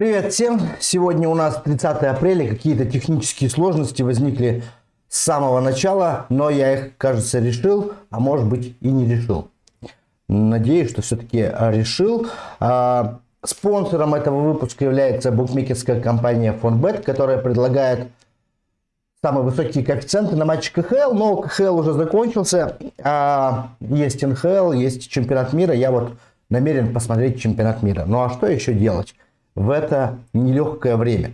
Привет всем! Сегодня у нас 30 апреля. Какие-то технические сложности возникли с самого начала, но я их, кажется, решил, а может быть и не решил. Надеюсь, что все-таки решил. А, спонсором этого выпуска является букмекерская компания FonBet, которая предлагает самые высокие коэффициенты на матче КХЛ, но КХЛ уже закончился, а есть НХЛ, есть чемпионат мира. Я вот намерен посмотреть чемпионат мира. Ну а что еще делать? В это нелегкое время.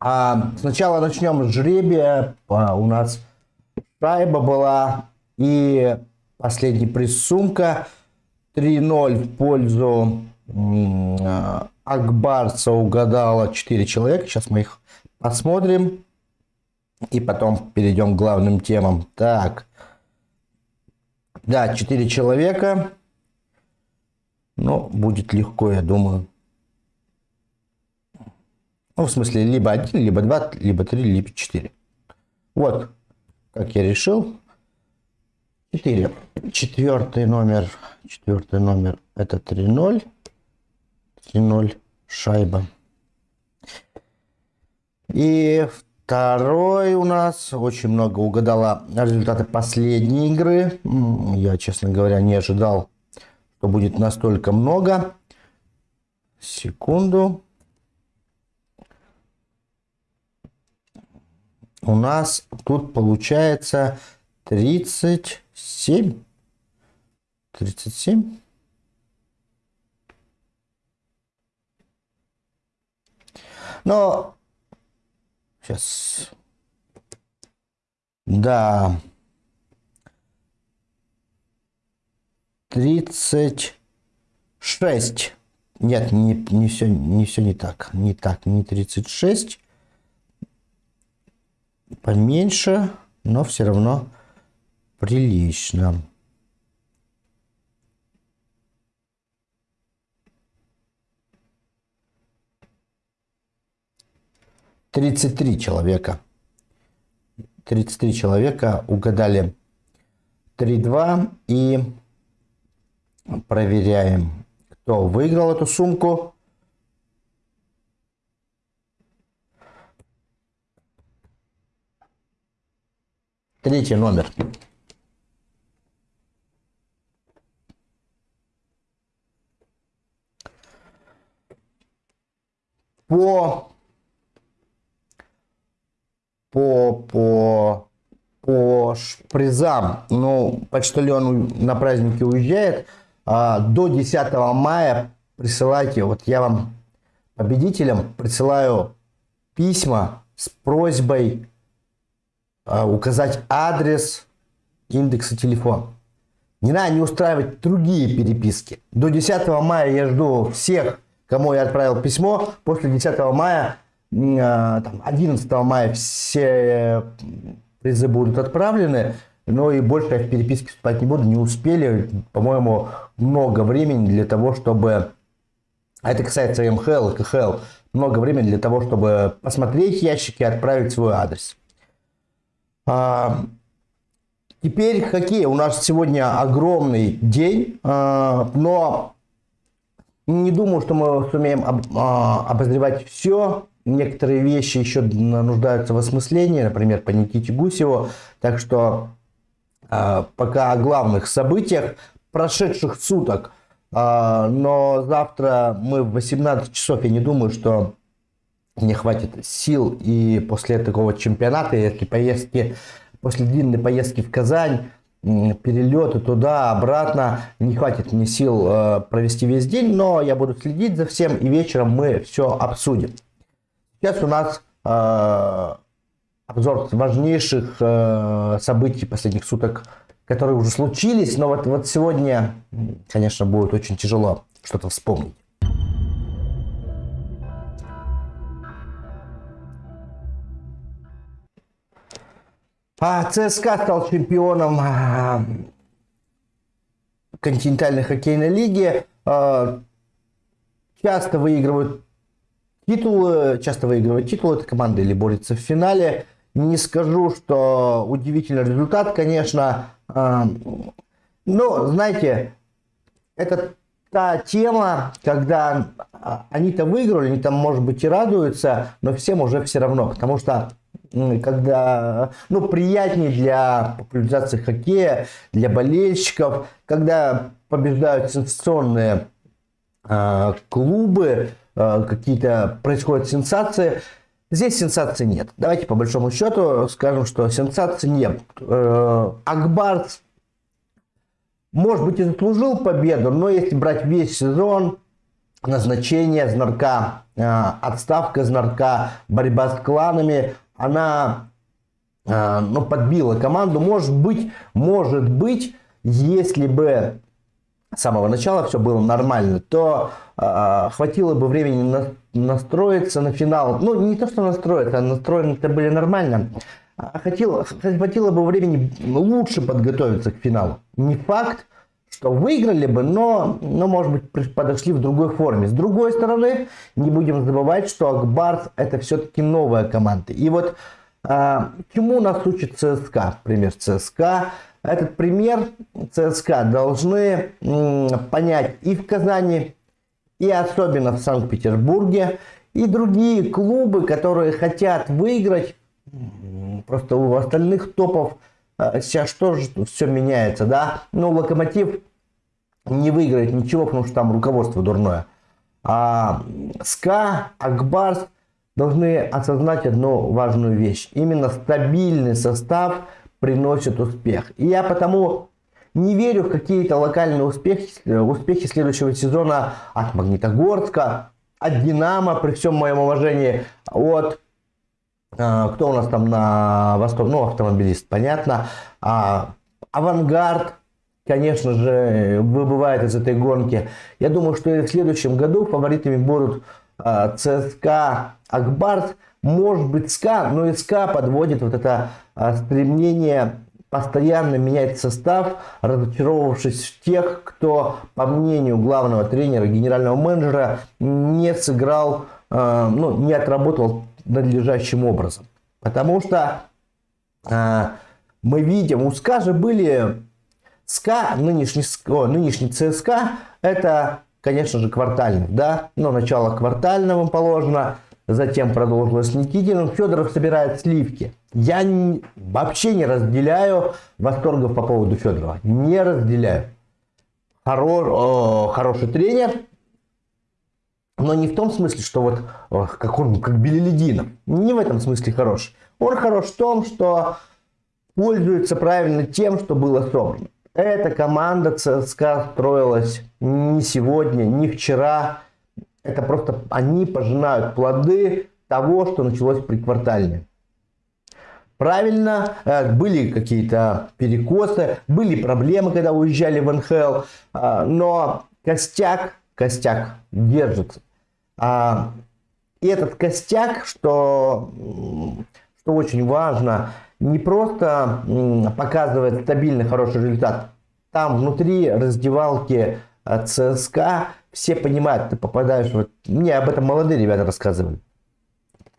А сначала начнем с жребия. А, у нас шайба была и последний приз сумка. 3-0 в пользу а, Акбарца угадала 4 человека. Сейчас мы их посмотрим. И потом перейдем к главным темам. Так. Да, 4 человека. Но будет легко, я думаю. Ну, в смысле, либо один, либо два, либо три, либо четыре. Вот, как я решил. Четыре. Четвертый номер, четвертый номер это 3-0. 3-0 шайба. И второй у нас очень много угадала результаты последней игры. Я, честно говоря, не ожидал, что будет настолько много. Секунду. У нас тут получается 37. 37. Но сейчас. Да. 36. Нет, не, не, все, не все не так. Не так, не 36 поменьше, но все равно прилично. Тридцать три человека. Тридцать три человека угадали 3-2 и проверяем, кто выиграл эту сумку. Третий номер. По, по, по, по призам, ну, почтальон на праздники уезжает, а, до 10 мая присылайте, вот я вам, победителям, присылаю письма с просьбой указать адрес, индекс и телефон. Не надо не устраивать другие переписки. До 10 мая я жду всех, кому я отправил письмо. После 10 мая, а, там, 11 мая все призы будут отправлены. Но и больше я в переписке вступать не буду. Не успели, по-моему, много времени для того, чтобы... А это касается МХЛ КХЛ. Много времени для того, чтобы посмотреть ящики и отправить свой адрес. А, теперь хоккей. У нас сегодня огромный день, а, но не думаю, что мы сумеем а, обозревать все. Некоторые вещи еще нуждаются в осмыслении, например, по Никите Гусеву. Так что пока о главных событиях прошедших суток. Но завтра мы в 18 часов, я не думаю, что не хватит сил и после такого чемпионата, если поездки, после длинной поездки в Казань, перелеты туда, обратно, не хватит мне сил э, провести весь день, но я буду следить за всем и вечером мы все обсудим. Сейчас у нас э, обзор важнейших э, событий последних суток, которые уже случились, но вот, вот сегодня, конечно, будет очень тяжело что-то вспомнить. А ЦСКА стал чемпионом а, континентальной хоккейной лиги. А, часто выигрывают титулы, часто выигрывают титулы эта команда или борется в финале. Не скажу, что удивительный результат, конечно. А, но, знаете, это та тема, когда они-то выиграли, они там, может быть, и радуются, но всем уже все равно, потому что когда, ну, приятнее для популяризации хоккея, для болельщиков, когда побеждают сенсационные э, клубы, э, какие-то происходят сенсации. Здесь сенсации нет. Давайте по большому счету скажем, что сенсаций нет. Э, Акбарс, может быть, и заслужил победу, но если брать весь сезон, назначение Знарка, э, отставка Знарка, борьба с кланами, она э, ну, подбила команду. Может быть, может быть, если бы с самого начала все было нормально, то э, хватило бы времени на, настроиться на финал. Ну, не то, что настроиться, а настроены-то были нормально. А хватило, хватило бы времени лучше подготовиться к финалу. Не факт, что выиграли бы, но, но, может быть, подошли в другой форме. С другой стороны, не будем забывать, что Акбарс это все-таки новая команда. И вот а, чему нас учит ЦСКА? Пример ЦСКА. Этот пример ЦСКА должны понять и в Казани, и особенно в Санкт-Петербурге, и другие клубы, которые хотят выиграть. Просто у остальных топов сейчас тоже все меняется, да. Ну, Локомотив не выиграет ничего, потому что там руководство дурное. А СКА, Акбарс должны осознать одну важную вещь. Именно стабильный состав приносит успех. И я потому не верю в какие-то локальные успехи, успехи следующего сезона от Магнитогорска, от Динамо, при всем моем уважении, от а, кто у нас там на восток, ну, автомобилист, понятно, а, Авангард, конечно же, выбывает из этой гонки. Я думаю, что и в следующем году фаворитами будут а, ЦСКА, Ак Барс, может быть СКА, но и СКА подводит вот это а, стремление постоянно менять состав, разочаровавшись в тех, кто, по мнению главного тренера, генерального менеджера, не сыграл, а, ну, не отработал надлежащим образом. Потому что мы видим, у СКА же были СКА, нынешний, о, нынешний ЦСКА, это, конечно же, квартальный, да, но начало квартального положено, затем продолжилось Никитиным, Федоров собирает сливки. Я не, вообще не разделяю восторгов по поводу Федорова, не разделяю. Хоро, о, хороший тренер, но не в том смысле, что вот как он, как Белелединов, не в этом смысле хорош. Он хорош в том, что пользуется правильно тем, что было собрано. Эта команда ЦСКА строилась не сегодня, не вчера. Это просто они пожинают плоды того, что началось при квартальне. Правильно, э, были какие-то перекосы, были проблемы, когда уезжали в НХЛ, э, но костяк, костяк держится. А, и этот костяк, что, что очень важно, не просто показывает стабильный хороший результат. Там внутри раздевалки э, ЦСКА все понимают, ты попадаешь, вот мне об этом молодые ребята рассказывали.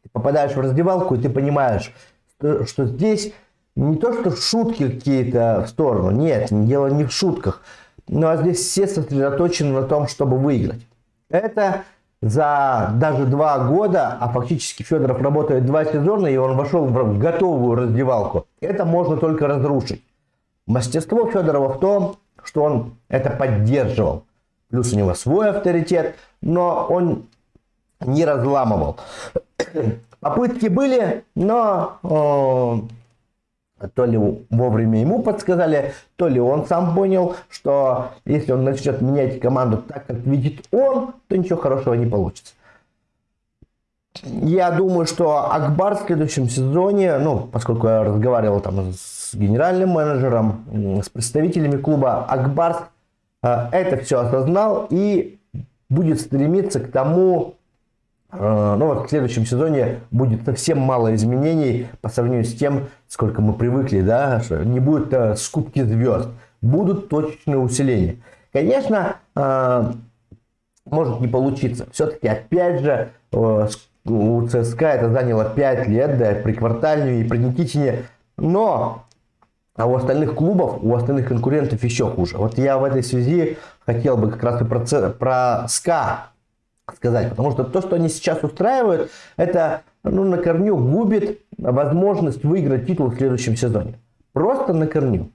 Ты попадаешь в раздевалку и ты понимаешь, что, здесь не то, что шутки какие-то в сторону, нет, дело не в шутках, а здесь все сосредоточены на том, чтобы выиграть. Это за даже два года, а фактически Федоров работает два сезона, и он вошел в готовую раздевалку. Это можно только разрушить. Мастерство Федорова в том, что он это поддерживал. Плюс у него свой авторитет, но он не разламывал. Попытки были, но то ли вовремя ему подсказали, то ли он сам понял, что если он начнет менять команду так, как видит он, то ничего хорошего не получится. Я думаю, что Акбар в следующем сезоне, ну, поскольку я разговаривал там с генеральным менеджером, с представителями клуба, Акбар э, это все осознал и будет стремиться к тому, Э, ну вот в следующем сезоне будет совсем мало изменений по сравнению с тем, сколько мы привыкли, да, что не будет э, скупки звезд, будут точечные усиления. Конечно, э, может не получиться. Все-таки, опять же, э, у ЦСКА это заняло 5 лет, да, при Квартальне и при Никитине, но а у остальных клубов, у остальных конкурентов еще хуже. Вот я в этой связи хотел бы как раз и про, про СКА сказать. Потому что то, что они сейчас устраивают, это ну, на корню губит возможность выиграть титул в следующем сезоне. Просто на корню.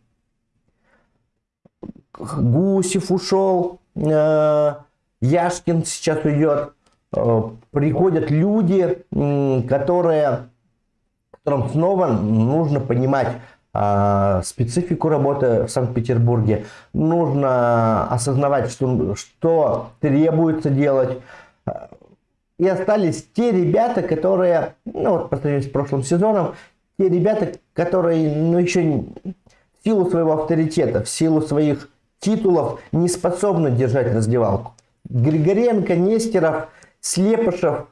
Гусев ушел, э, Яшкин сейчас уйдет. Э, приходят люди, которые, которым снова нужно понимать э, специфику работы в Санкт-Петербурге. Нужно осознавать, что, что требуется делать. И остались те ребята, которые, ну вот по сравнению с прошлым сезоном, те ребята, которые ну, еще в силу своего авторитета, в силу своих титулов не способны держать раздевалку. Григоренко, Нестеров, Слепышев,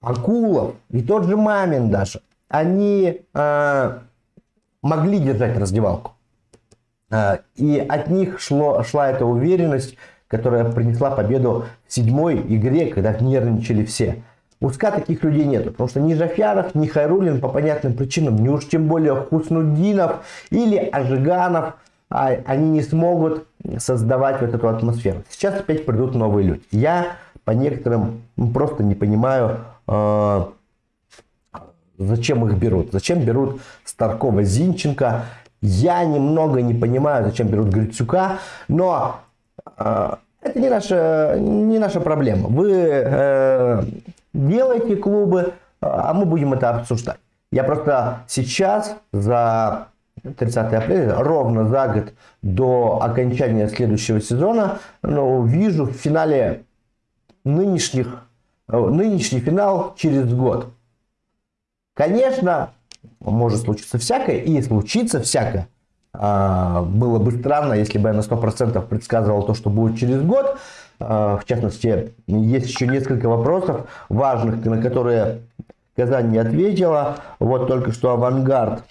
Акулов и тот же Мамин даже, они э, могли держать раздевалку. Э, и от них шло, шла эта уверенность, которая принесла победу в седьмой игре, когда нервничали все. У СКА таких людей нету, потому что ни Жафяров, ни Хайрулин по понятным причинам, ни уж тем более Хуснудинов или Ажиганов, а, они не смогут создавать вот эту атмосферу. Сейчас опять придут новые люди. Я по некоторым просто не понимаю, э, зачем их берут. Зачем берут Старкова, Зинченко. Я немного не понимаю, зачем берут Грицюка, но это не наша, не наша проблема. Вы э, делайте клубы, а мы будем это обсуждать. Я просто сейчас за 30 апреля, ровно за год до окончания следующего сезона, ну, вижу в финале нынешних, э, нынешний финал через год. Конечно, может случиться всякое, и случится всякое. А, было бы странно, если бы я на 100% предсказывал то, что будет через год. А, в частности, есть еще несколько вопросов важных, на которые Казань не ответила. Вот только что «Авангард»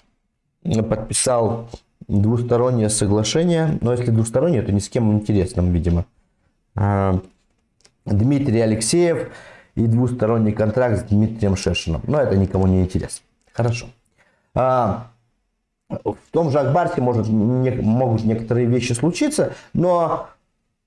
подписал двустороннее соглашение. Но если двустороннее, то ни с кем интересным, видимо. А, Дмитрий Алексеев и двусторонний контракт с Дмитрием Шешиным. Но это никому не интересно. Хорошо. А, в том же Акбарсе может, не, могут некоторые вещи случиться, но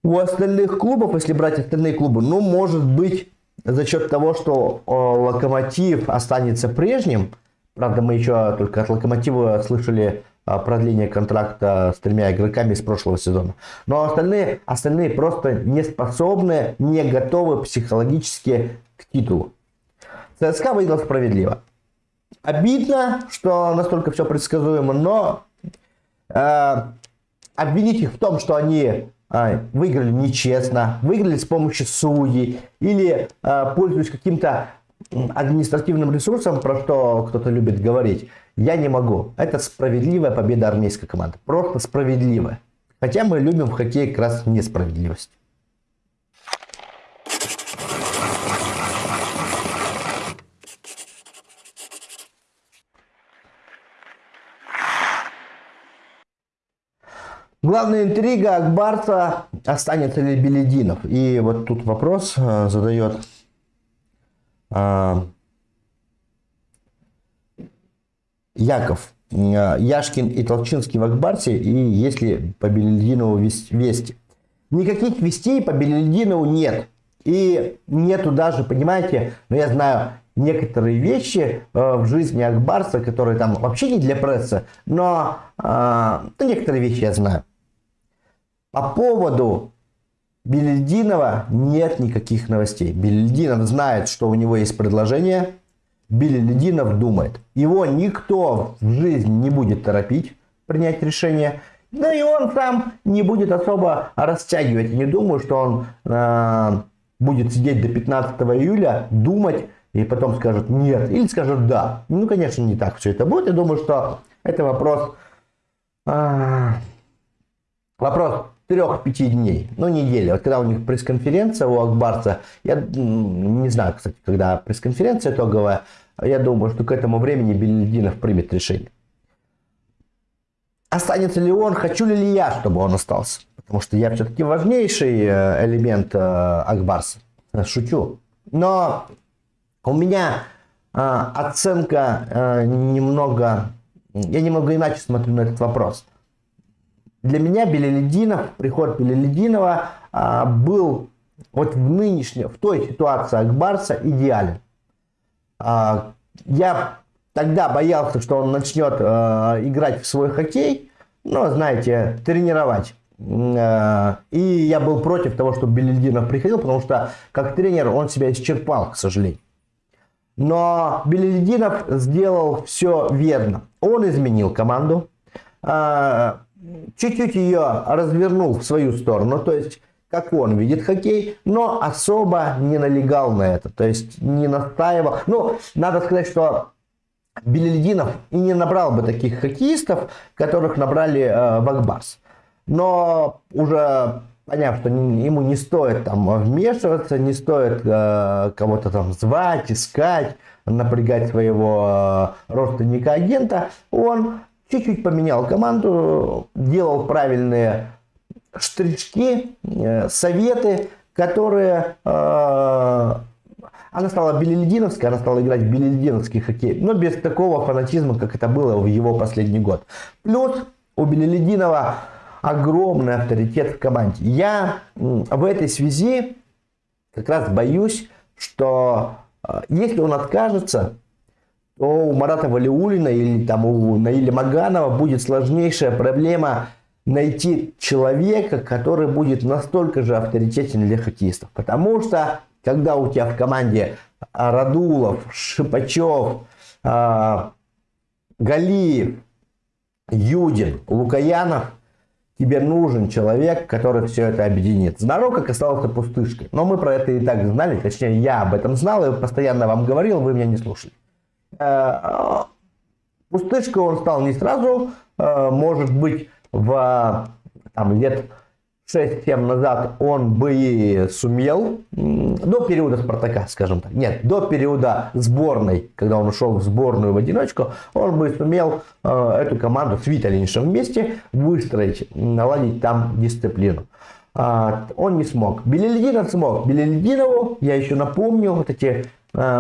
у остальных клубов, если брать остальные клубы, ну, может быть, за счет того, что о, Локомотив останется прежним, правда, мы еще только от Локомотива слышали продление контракта с тремя игроками из прошлого сезона. Но остальные, остальные просто не способны, не готовы психологически к титулу. ЦСКА выиграл справедливо. Обидно, что настолько все предсказуемо, но э, обвинить их в том, что они э, выиграли нечестно, выиграли с помощью судей или э, пользуясь каким-то административным ресурсом, про что кто-то любит говорить, я не могу. Это справедливая победа армейской команды. Просто справедливая. Хотя мы любим в хоккее как раз несправедливость. Главная интрига Акбарца, останется ли Белединов. И вот тут вопрос э, задает э, Яков, э, Яшкин и Толчинский в Акбарсе, и если по Белединову вести. Никаких вестей по Белединову нет. И нету даже, понимаете, но я знаю некоторые вещи э, в жизни Акбарса, которые там вообще не для прессы, но э, ну, некоторые вещи я знаю. По поводу Белединова нет никаких новостей. Белединов знает, что у него есть предложение, Билли Лединов думает. Его никто в жизни не будет торопить принять решение. Да и он сам не будет особо растягивать. Не думаю, что он э, будет сидеть до 15 июля, думать и потом скажет нет. Или скажет да. Ну, конечно, не так все это будет. Я думаю, что это вопрос... Э, вопрос трех-пяти дней, ну недели. Вот когда у них пресс-конференция у Акбарца, я не знаю, кстати, когда пресс-конференция итоговая, я думаю, что к этому времени Белединов примет решение. Останется ли он, хочу ли я, чтобы он остался? Потому что я все-таки важнейший э, элемент э, Акбарса. Шучу. Но у меня э, оценка немного... Я немного иначе смотрю на этот вопрос. Для меня Белелединов, приход Белелединова а, был вот в нынешней, в той ситуации Акбарса идеален. А, я тогда боялся, что он начнет э, играть в свой хоккей, но, знаете, тренировать. Э, и я был против того, чтобы Белельдинов приходил, потому что как тренер он себя исчерпал, к сожалению. Но Белельдинов сделал все верно. Он изменил команду, э, чуть-чуть ее развернул в свою сторону, то есть как он видит хоккей, но особо не налегал на это, то есть не настаивал. Ну, надо сказать, что Белельдинов и не набрал бы таких хоккеистов, которых набрали э, в. Но уже поняв, что ему не стоит там вмешиваться, не стоит э, кого-то там звать, искать, напрягать своего э, родственника-агента, он чуть-чуть поменял команду, делал правильные штрички, э, советы, которые э, она стала белельдиновской, она стала играть в белельдиновский хоккей, но без такого фанатизма, как это было в его последний год. Плюс у Белелединова огромный авторитет в команде. Я в этой связи как раз боюсь, что э, если он откажется, то у Марата Валиулина или там у Наиля Маганова будет сложнейшая проблема найти человека, который будет настолько же авторитетен для хоккеистов. Потому что когда у тебя в команде Радулов, Шипачев, а, Галиев, Юдин, Лукаянов, тебе нужен человек, который все это объединит. Знарок как остался пустышкой. Но мы про это и так знали, точнее я об этом знал и постоянно вам говорил, вы меня не слушали. Э, пустышкой он стал не сразу, э, может быть в там, лет 6-7 назад он бы и сумел, до периода Спартака, скажем так, нет, до периода сборной, когда он ушел в сборную в одиночку, он бы сумел э, эту команду с Виталиншем вместе выстроить, наладить там дисциплину. А, он не смог. Белельдинов смог. Белельдинову, я еще напомню, вот эти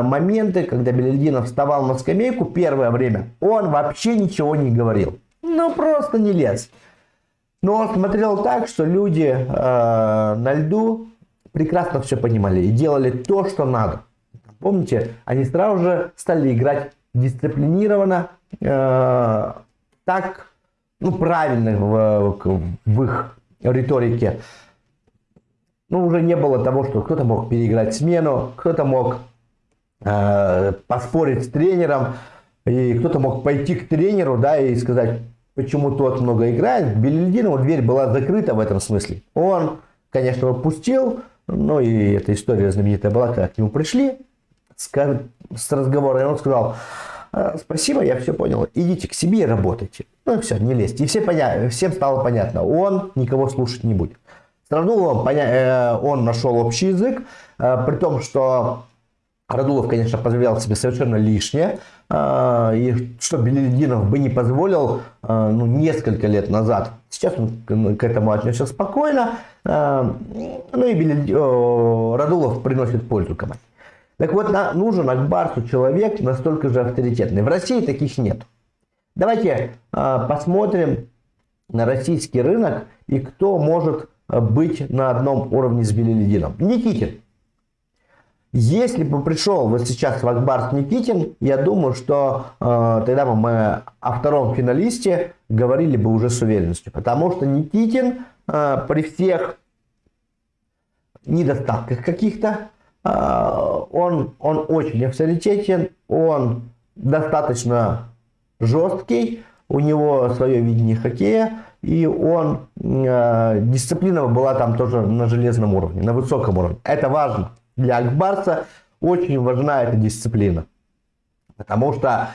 моменты, когда Белельдинов вставал на скамейку первое время, он вообще ничего не говорил. Ну, просто не лез. Но он смотрел так, что люди э, на льду прекрасно все понимали и делали то, что надо. Помните, они сразу же стали играть дисциплинированно, э, так, ну, правильно в, в их риторике. Ну, уже не было того, что кто-то мог переиграть смену, кто-то мог э, поспорить с тренером, и кто-то мог пойти к тренеру, да, и сказать, почему тот много играет. Белельдинову дверь была закрыта в этом смысле. Он, конечно, пустил, ну и эта история знаменитая была, когда к нему пришли с, с разговора, и он сказал, «А, спасибо, я все понял, идите к себе и работайте. Ну и все, не лезьте. И все поня... всем стало понятно, он никого слушать не будет. С Радуловым поня... Э, он нашел общий язык, э, при том, что Радулов, конечно, позволял себе совершенно лишнее, а, и что Белединов бы не позволил а, ну, несколько лет назад. Сейчас он к этому отнесся спокойно, а, ну и Белед... Радулов приносит пользу команде. Так вот, нужен Акбарсу человек настолько же авторитетный. В России таких нет. Давайте посмотрим на российский рынок и кто может быть на одном уровне с Белеледином. Никитин. Если бы пришел вот сейчас Вакбарс Никитин, я думаю, что э, тогда бы мы о втором финалисте говорили бы уже с уверенностью. Потому что Никитин э, при всех недостатках каких-то, э, он, он очень авторитетен, он достаточно жесткий, у него свое видение хоккея, и он, э, дисциплина была там тоже на железном уровне, на высоком уровне. Это важно для Акбарса очень важна эта дисциплина. Потому что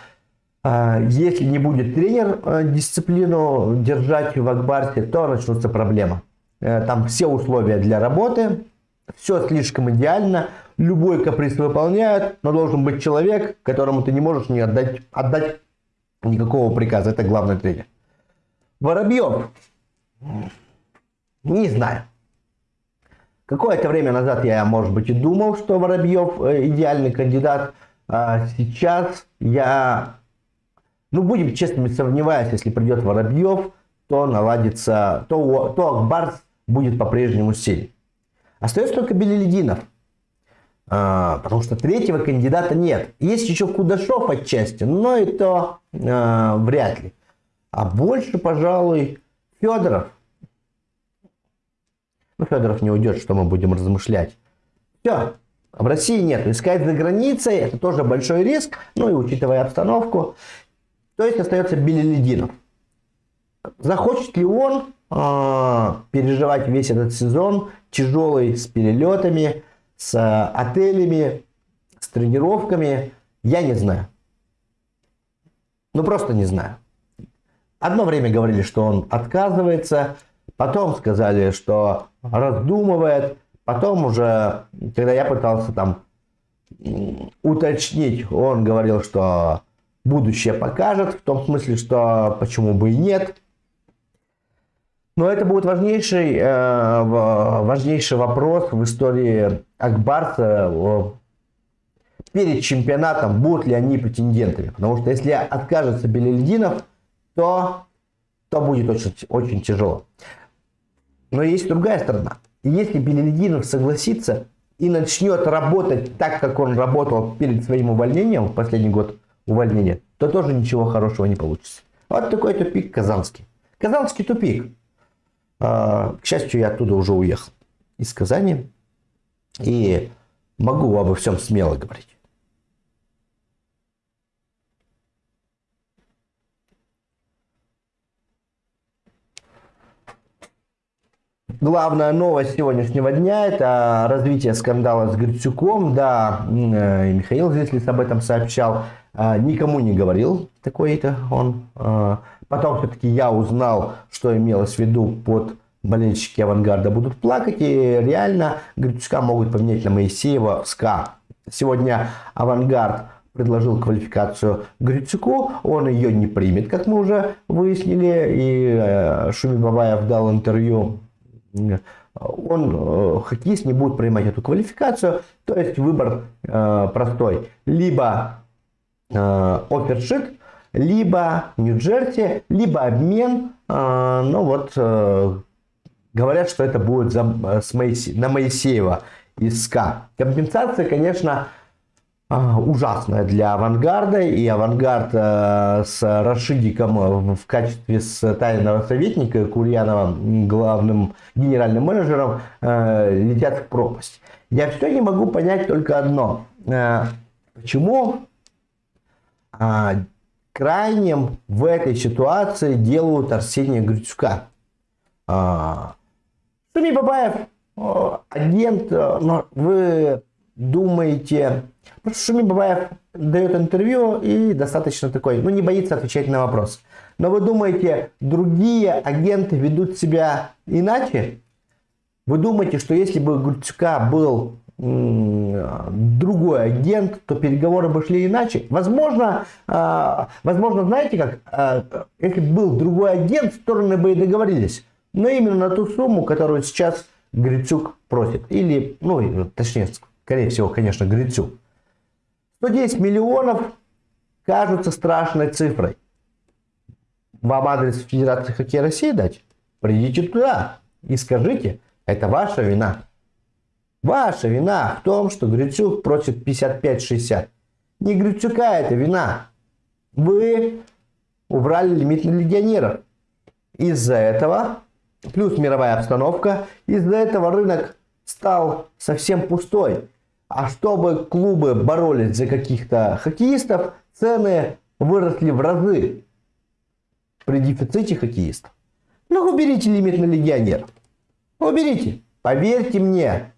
э, если не будет тренер э, дисциплину держать в Акбарсе, то начнутся проблемы. Э, там все условия для работы, все слишком идеально, любой каприз выполняют, но должен быть человек, которому ты не можешь не отдать, отдать никакого приказа. Это главный тренер. Воробьев. Не знаю. Какое-то время назад я, может быть, и думал, что Воробьев э, идеальный кандидат. А сейчас я, ну, будем честными, сомневаюсь, если придет Воробьев, то наладится, то, то Акбарс будет по-прежнему сильный. Остается только Белелединов. А, потому что третьего кандидата нет. Есть еще Кудашов отчасти, но и то а, вряд ли. А больше, пожалуй, Федоров. Ну, Федоров не уйдет, что мы будем размышлять. Все, в России нет. Искать за границей это тоже большой риск, ну и учитывая обстановку. То есть остается Белелединов. Захочет ли он э, переживать весь этот сезон тяжелый с перелетами, с э, отелями, с тренировками, я не знаю. Ну просто не знаю. Одно время говорили, что он отказывается, потом сказали, что раздумывает, потом уже, когда я пытался там уточнить, он говорил, что будущее покажет, в том смысле, что почему бы и нет. Но это будет важнейший, э, важнейший вопрос в истории Акбарса перед чемпионатом, будут ли они претендентами. Потому что если откажется Белельдинов, то, то будет очень, очень тяжело. Но есть другая сторона. Если Белельдинов согласится и начнет работать так, как он работал перед своим увольнением, последний год увольнения, то тоже ничего хорошего не получится. Вот такой тупик казанский. Казанский тупик. А, к счастью, я оттуда уже уехал из Казани и могу обо всем смело говорить. Главная новость сегодняшнего дня – это развитие скандала с Грицюком. Да, э, Михаил Зислис об этом сообщал. А, никому не говорил такой-то он. А, потом все-таки я узнал, что имелось в виду под болельщики авангарда будут плакать. И реально Грицюка могут поменять на Моисеева в СКА. Сегодня авангард предложил квалификацию Грицюку, он ее не примет, как мы уже выяснили, и э, Шуми Бабаев дал интервью он, э, хоккеист, не будет принимать эту квалификацию. То есть выбор э, простой. Либо э, офершит, либо Нью-Джерси, либо обмен. Э, ну вот, говорят, что это будет за, с Моисе, на Моисеева из СКА. Компенсация, конечно, ужасная для авангарда. И авангард э, с Рашидиком в качестве с тайного советника Курьянова главным генеральным менеджером э, летят в пропасть. Я все не могу понять только одно. Э, почему а, крайним в этой ситуации делают Арсения Грицюка? А, Шуми Бабаев, агент, но вы думаете, Потому что Шуми Бабаев дает интервью и достаточно такой, ну не боится отвечать на вопрос. Но вы думаете, другие агенты ведут себя иначе? Вы думаете, что если бы у был другой агент, то переговоры бы шли иначе. Возможно, а, возможно, знаете как, а, если был другой агент, стороны бы и договорились. Но именно на ту сумму, которую сейчас Грицюк просит. Или, ну, точнее, скорее всего, конечно, Грицюк. 110 миллионов кажутся страшной цифрой. Вам адрес Федерации хоккея России дать? Придите туда и скажите, это ваша вина. Ваша вина в том, что Грицюк просит 55-60. Не Грицюка это вина. Вы убрали лимит на легионеров. Из-за этого, плюс мировая обстановка, из-за этого рынок стал совсем пустой. А чтобы клубы боролись за каких-то хоккеистов, цены выросли в разы при дефиците хоккеистов. Ну, уберите лимит на легионеров. Уберите. Поверьте мне,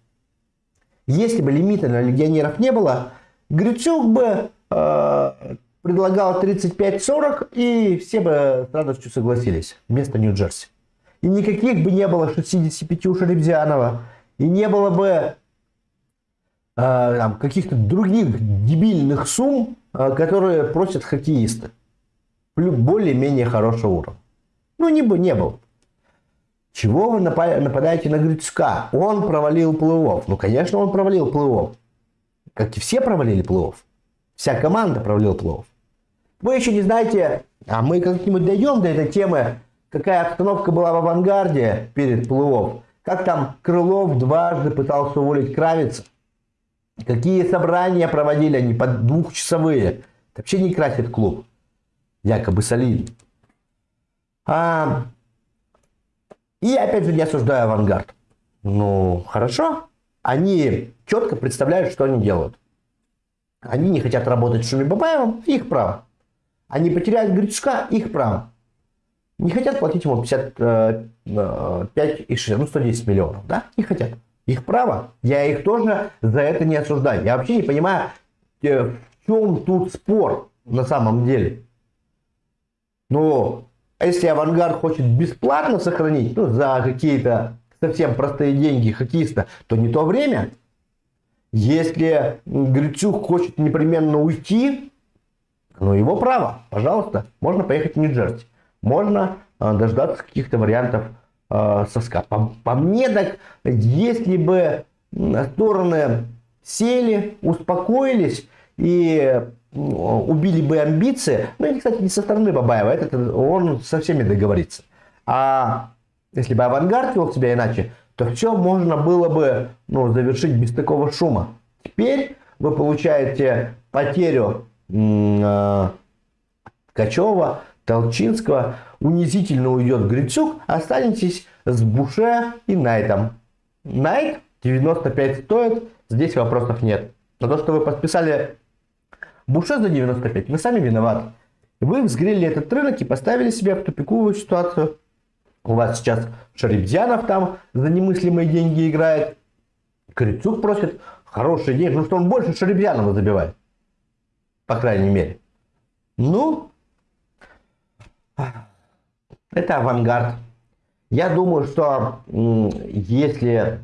если бы лимита на легионеров не было, Грицюк бы э, предлагал 35-40, и все бы с радостью согласились вместо Нью-Джерси. И никаких бы не было 65 у Шеребзянова, и не было бы э, каких-то других дебильных сумм, э, которые просят хоккеисты. Более-менее хорошего уровня. Ну, не, не было. Чего вы нападаете на Грицка? Он провалил плей-офф. Ну, конечно, он провалил плей-офф. Как и все провалили плей-офф. Вся команда провалила плей-офф. Вы еще не знаете, а мы как-нибудь дойдем до этой темы, какая обстановка была в авангарде перед плей-офф как там Крылов дважды пытался уволить Кравица. Какие собрания проводили они, под двухчасовые. Это вообще не красит клуб. Якобы солидно. А, и опять же не осуждаю авангард. Ну, хорошо. Они четко представляют, что они делают. Они не хотят работать с Шуми Бабаевым, их право. Они потеряют Грицка, их право. Не хотят платить ему 55 э, 6, ну 110 миллионов, да? Не хотят. Их право. Я их тоже за это не осуждаю. Я вообще не понимаю, э, в чем тут спор на самом деле. Ну, если авангард хочет бесплатно сохранить, ну, за какие-то совсем простые деньги хоккеиста, то не то время. Если Грицюк хочет непременно уйти, ну, его право, пожалуйста, можно поехать в Нью-Джерси. Можно э, дождаться каких-то вариантов э, соска. По, по мне так, если бы стороны сели, успокоились и убили бы амбиции, ну и, кстати, не со стороны Бабаева, это, он со всеми договорится. А если бы авангард вел себя иначе, то все можно было бы ну, завершить без такого шума. Теперь вы получаете потерю э, Качева, Толчинского, унизительно уйдет Грицук, останетесь с Буше и Найтом. Найт 95 стоит, здесь вопросов нет. Но то, что вы подписали Буше за 95, вы сами виноваты. Вы взгрели этот рынок и поставили себя в тупиковую ситуацию. У вас сейчас Шарибзянов там за немыслимые деньги играет. Крицук просит хорошие деньги, ну что он больше Шарибзянова забивает. По крайней мере. Ну, это авангард. Я думаю, что если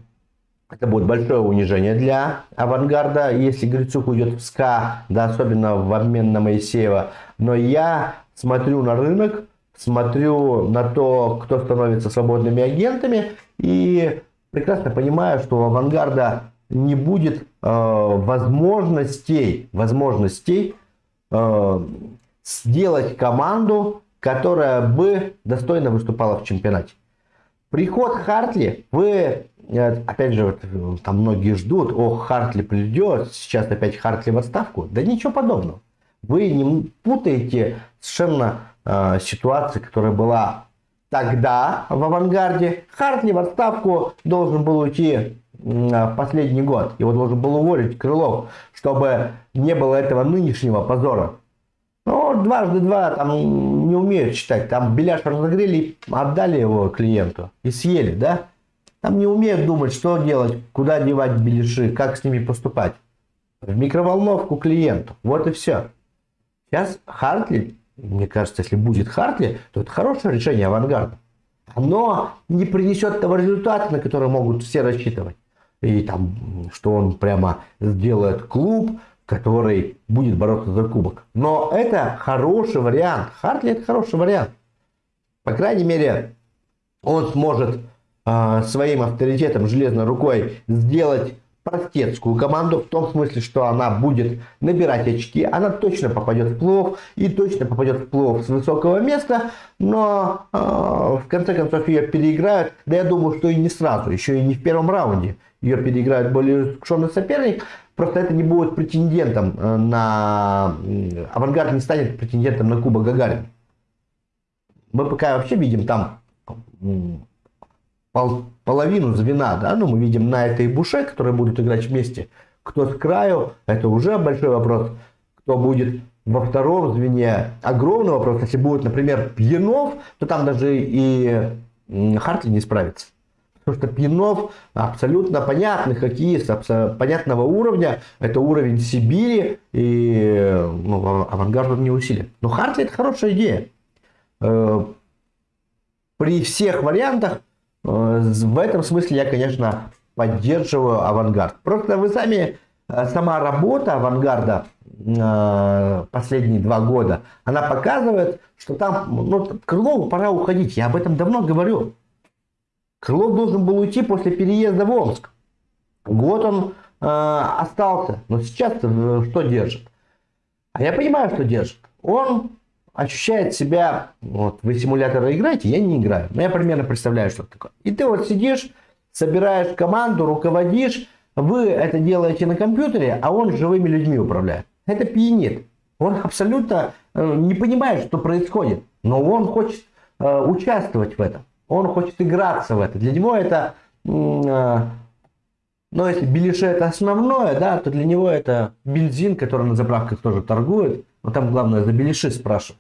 это будет большое унижение для авангарда, если Грицук уйдет в СКА, да, особенно в обмен на Моисеева. Но я смотрю на рынок, смотрю на то, кто становится свободными агентами, и прекрасно понимаю, что у авангарда не будет э, возможностей, возможностей э, сделать команду которая бы достойно выступала в чемпионате. Приход Хартли, вы, э, опять же, вот, там многие ждут, о, Хартли придет, сейчас опять Хартли в отставку. Да ничего подобного. Вы не путаете совершенно э, ситуацию, которая была тогда в авангарде. Хартли в отставку должен был уйти в последний год. Его должен был уволить Крылов, чтобы не было этого нынешнего позора. Ну, дважды два там не умеют читать. Там беляш разогрели, отдали его клиенту и съели, да? Там не умеют думать, что делать, куда девать беляши, как с ними поступать. В микроволновку клиенту. Вот и все. Сейчас Хартли, мне кажется, если будет Хартли, то это хорошее решение авангарда. Оно не принесет того результата, на который могут все рассчитывать. И там, что он прямо сделает клуб, который будет бороться за кубок. Но это хороший вариант. Хартли это хороший вариант. По крайней мере, он сможет э, своим авторитетом, железной рукой сделать простецкую команду, в том смысле, что она будет набирать очки, она точно попадет в плов и точно попадет в плов с высокого места, но э, в конце концов ее переиграют, да я думаю, что и не сразу, еще и не в первом раунде ее переиграет более искушенный соперник, Просто это не будет претендентом э, на... Авангард не станет претендентом на Кубок Гагарин. Мы пока вообще видим там пол, половину звена, да, ну мы видим на этой буше, которые будут играть вместе. Кто с краю, это уже большой вопрос. Кто будет во втором звене, огромный вопрос. Если будет, например, Пьянов, то там даже и Хартли не справится. Потому что Пьянов абсолютно понятный хоккеист, понятного уровня. Это уровень Сибири, и ну, авангард он не усилит. Но Хартли это хорошая идея. Э, при всех вариантах, э, в этом смысле я, конечно, поддерживаю авангард. Просто вы сами, э, сама работа авангарда последние два года, она показывает, что там, ну, Крылову пора уходить. Я об этом давно говорю. Крылов должен был уйти после переезда в Омск. Год он э, остался, но сейчас э, что держит? А я понимаю, что держит. Он ощущает себя, вот вы симуляторы играете, я не играю. Но я примерно представляю, что это такое. И ты вот сидишь, собираешь команду, руководишь, вы это делаете на компьютере, а он живыми людьми управляет. Это пьянит. Он абсолютно э, не понимает, что происходит, но он хочет э, участвовать в этом. Он хочет играться в это. Для него это, э, ну если беляши это основное, да, то для него это бензин, который на заправках тоже торгует. Но там главное за беляши спрашивать.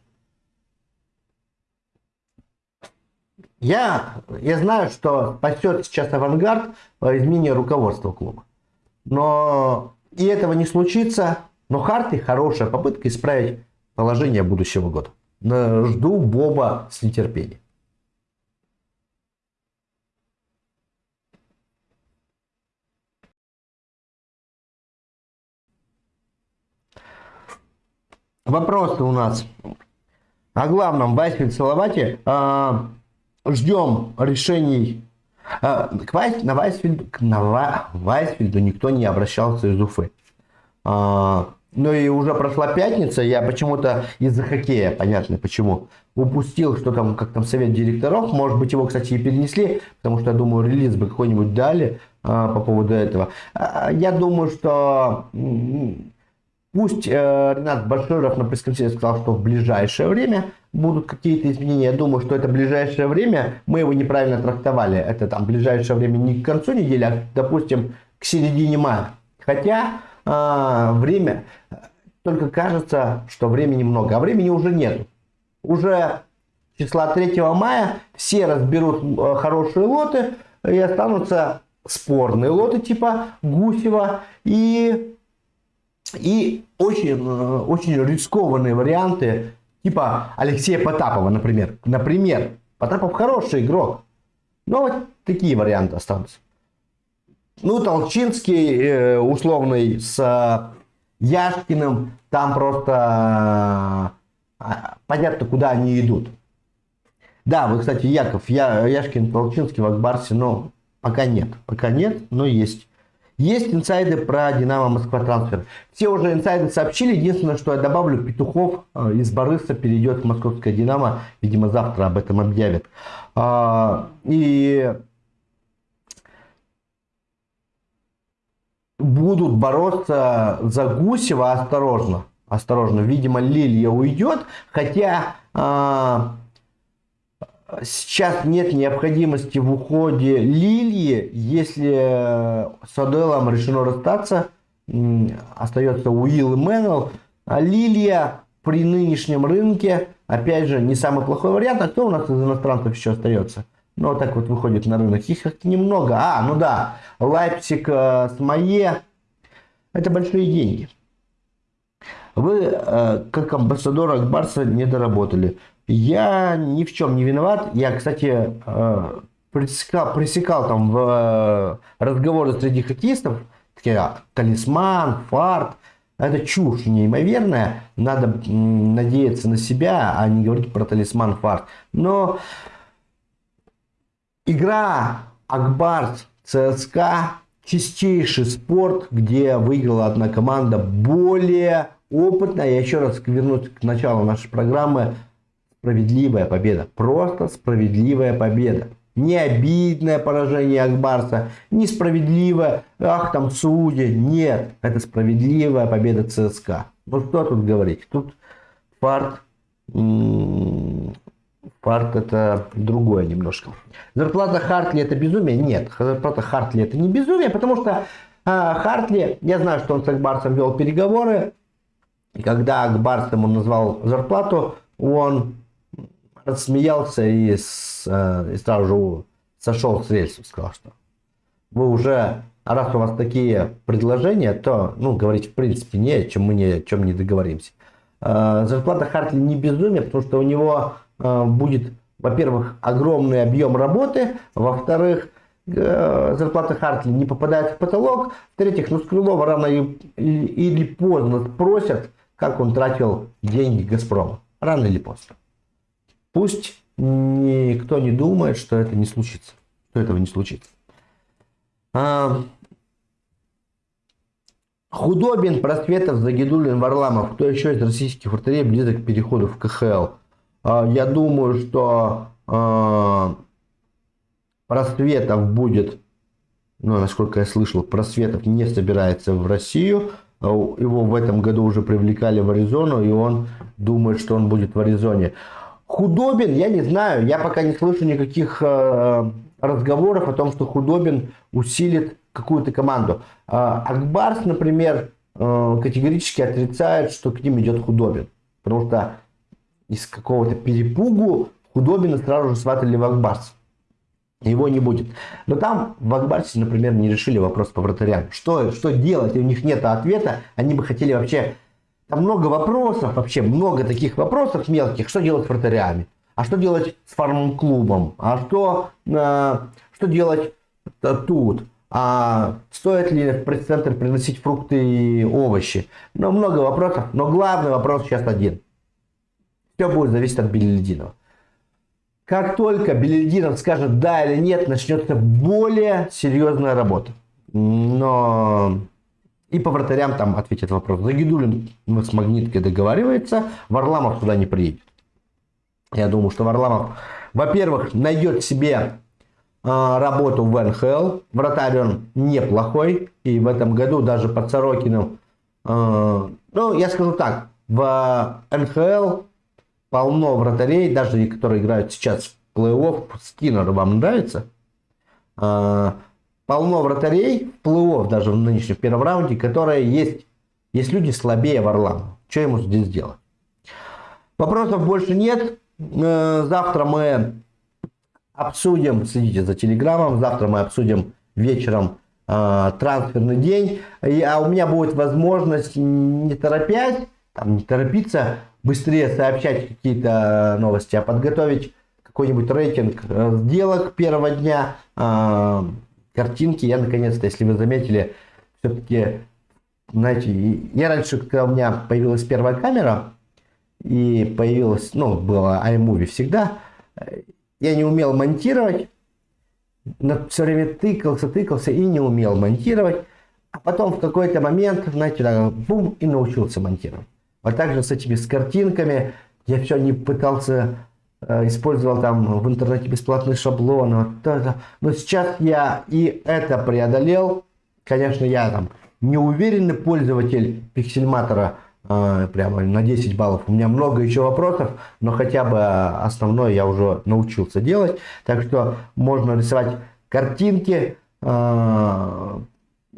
Я, я знаю, что спасет сейчас авангард изменение руководства клуба. Но и этого не случится. Но Харти хорошая попытка исправить положение будущего года. Жду Боба с нетерпением. Вопросы у нас о главном Вайсфильд Салавате. А, ждем решений. А, к Вайс, на, Вайсфильду, на Вайсфильду никто не обращался из Уфы. А, ну и уже прошла пятница, я почему-то из-за хоккея, понятно почему, упустил, что там, как там совет директоров, может быть его, кстати, и перенесли, потому что, я думаю, релиз бы какой-нибудь дали а, по поводу этого. А, я думаю, что пусть э, Ренат Баширов на пресс-конференции сказал, что в ближайшее время будут какие-то изменения. Я думаю, что это ближайшее время, мы его неправильно трактовали. Это там ближайшее время не к концу недели, а, допустим, к середине мая. Хотя э, время, только кажется, что времени много, а времени уже нет. Уже числа 3 мая все разберут э, хорошие лоты и останутся спорные лоты типа Гусева и, и очень, очень рискованные варианты Типа Алексея Потапова, например. Например, Потапов хороший игрок. Но вот такие варианты останутся. Ну, Толчинский э, условный с э, Яшкиным, там просто э, понятно, куда они идут. Да, вы, кстати, Яков, я, Яшкин, Толчинский в Акбарсе, но пока нет. Пока нет, но есть. Есть инсайды про Динамо Москва трансфер. Все уже инсайды сообщили. Единственное, что я добавлю, Петухов э, из Барыса перейдет в Московское Динамо. Видимо, завтра об этом объявят. А, и будут бороться за Гусева осторожно. Осторожно. Видимо, Лилия уйдет. Хотя а, сейчас нет необходимости в уходе Лилии, если с Оделом решено расстаться, остается Уилл и Мэннелл, а Лилия при нынешнем рынке, опять же, не самый плохой вариант, а кто у нас из иностранцев еще остается? Ну, вот так вот выходит на рынок. Их немного. А, ну да, Лайпсик э, с Мае. Это большие деньги. Вы, э, как амбассадор Акбарса, не доработали. Я ни в чем не виноват. Я, кстати, э, пресекал, пресекал там в э, разговоры среди хоккеистов, такие, а, талисман, фарт. Это чушь неимоверная. Надо надеяться на себя, а не говорить про талисман, фарт. Но игра Акбарс, ЦСКА чистейший спорт, где выиграла одна команда более опытная. Я еще раз вернусь к началу нашей программы справедливая победа. Просто справедливая победа. Не обидное поражение Акбарса, несправедливое, ах там судьи. Нет, это справедливая победа ЦСКА. Ну что тут говорить? Тут фарт, фарт это другое немножко. Зарплата Хартли это безумие? Нет, зарплата Хартли это не безумие, потому что а, Хартли, я знаю, что он с Акбарсом вел переговоры, и когда Акбарс ему назвал зарплату, он рассмеялся и, с, э, и сразу сошел с рельсов, сказал, что вы уже, раз у вас такие предложения, то, ну, говорить в принципе не о чем мы ни о чем не договоримся. Э, зарплата Хартли не безумие, потому что у него э, будет, во-первых, огромный объем работы, во-вторых, зарплата Хартли не попадает в потолок, в-третьих, ну, с Крылова рано или поздно спросят, как он тратил деньги Газпрома. Рано или поздно. Пусть никто не думает, что это не случится, что этого не случится. А, Худобин, Просветов, Загидулин, Варламов. Кто еще из российских вратарей близок к переходу в КХЛ? А, я думаю, что а, Просветов будет но насколько я слышал, Просветов не собирается в Россию. А его в этом году уже привлекали в Аризону, и он думает, что он будет в Аризоне. Худобин, я не знаю, я пока не слышу никаких э, разговоров о том, что Худобин усилит какую-то команду. Э, Акбарс, например, э, категорически отрицает, что к ним идет Худобин. Потому что из какого-то перепугу Худобина сразу же сватали в Акбарс. Его не будет. Но там в Акбарсе, например, не решили вопрос по вратарям. Что, что делать? У них нет ответа. Они бы хотели вообще там много вопросов, вообще много таких вопросов мелких. Что делать с вратарями? А что делать с фарм-клубом? А что, э, что делать тут? А стоит ли в пресс-центр приносить фрукты и овощи? Ну, много вопросов, но главный вопрос сейчас один. Все будет зависеть от Белединова. Как только Белединов скажет да или нет, начнется более серьезная работа. Но и по вратарям там ответит вопрос. Загидулин с Магниткой договаривается, Варламов туда не приедет. Я думаю, что Варламов, во-первых, найдет себе э, работу в НХЛ. Вратарь он неплохой. И в этом году даже под Сорокиным, э, ну, я скажу так, в НХЛ полно вратарей, даже которые играют сейчас в плей-офф. Скиннер вам нравится? Э, полно вратарей в плей-офф, даже в нынешнем первом раунде, которые есть, есть люди слабее Варламова. Что ему здесь делать? Вопросов больше нет. Э, завтра мы обсудим, следите за телеграммом, завтра мы обсудим вечером э, трансферный день. А у меня будет возможность, не торопясь, там, не торопиться, быстрее сообщать какие-то новости, а подготовить какой-нибудь рейтинг э, сделок первого дня, картинки. Я наконец-то, если вы заметили, все-таки, знаете, я раньше, когда у меня появилась первая камера, и появилась, ну, было iMovie всегда, я не умел монтировать, но все время тыкался, тыкался и не умел монтировать. А потом в какой-то момент, знаете, так, бум, и научился монтировать. Вот так же с этими с картинками. Я все не пытался использовал там в интернете бесплатный шаблон. Вот это. Но сейчас я и это преодолел. Конечно, я там неуверенный пользователь пиксельматора, э, прямо на 10 баллов. У меня много еще вопросов, но хотя бы основное я уже научился делать. Так что можно рисовать картинки, э,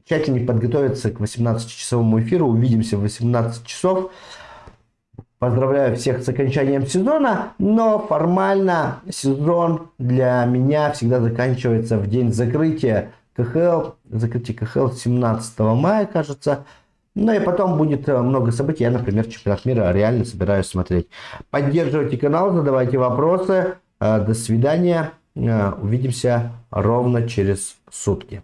тщательнее подготовиться к 18-часовому эфиру. Увидимся в 18 часов. Поздравляю всех с окончанием сезона, но формально сезон для меня всегда заканчивается в день закрытия КХЛ, закрытие КХЛ 17 мая, кажется. Ну и потом будет э, много событий. Я, например, чемпионат мира реально собираюсь смотреть. Поддерживайте канал, задавайте вопросы. Э, до свидания. Э, увидимся ровно через сутки.